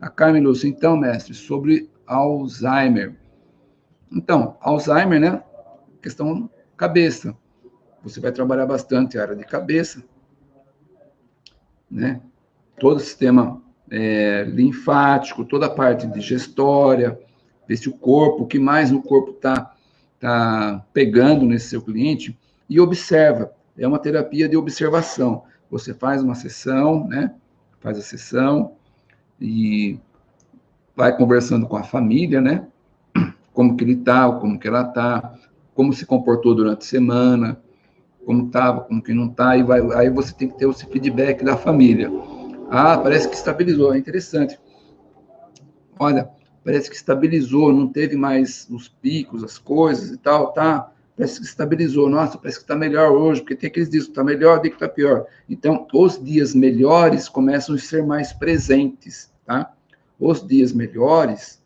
A Carmen Lúcia, então, mestre, sobre Alzheimer. Então, Alzheimer, né? Questão cabeça. Você vai trabalhar bastante a área de cabeça, né? Todo o sistema é, linfático, toda a parte digestória, ver se o corpo, o que mais o corpo está tá pegando nesse seu cliente, e observa. É uma terapia de observação. Você faz uma sessão, né? Faz a sessão e vai conversando com a família, né? Como que ele está, como que ela está, como se comportou durante a semana, como estava, como que não está, e vai, aí você tem que ter esse feedback da família. Ah, parece que estabilizou, é interessante. Olha, parece que estabilizou, não teve mais os picos, as coisas e tal, tá? Parece que estabilizou. Nossa, parece que está melhor hoje, porque tem aqueles dias que está melhor, tem que está pior. Então, os dias melhores começam a ser mais presentes, tá? Os dias melhores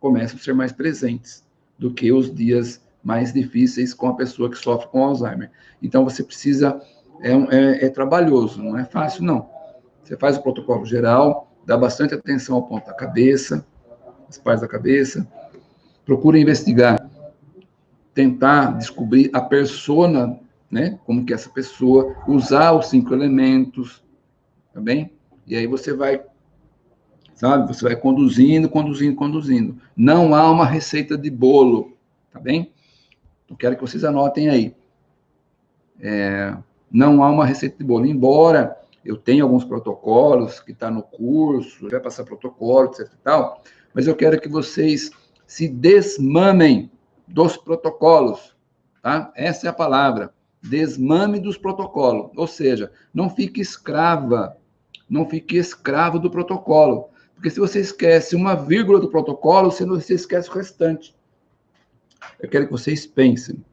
começam a ser mais presentes do que os dias mais difíceis com a pessoa que sofre com Alzheimer. Então, você precisa, é, é, é trabalhoso, não é fácil, não. Você faz o protocolo geral, dá bastante atenção ao ponto da cabeça, as partes da cabeça, procura investigar, tentar descobrir a persona, né, como que essa pessoa, usar os cinco elementos, tá bem? E aí você vai, sabe, você vai conduzindo, conduzindo, conduzindo. Não há uma receita de bolo, tá bem? Eu quero que vocês anotem aí. É, não há uma receita de bolo, embora eu tenha alguns protocolos que está no curso, vai passar protocolo, etc e tal, mas eu quero que vocês se desmamem dos protocolos, tá? Essa é a palavra, desmame dos protocolos, ou seja, não fique escrava, não fique escravo do protocolo, porque se você esquece uma vírgula do protocolo, você, não, você esquece o restante. Eu quero que vocês pensem.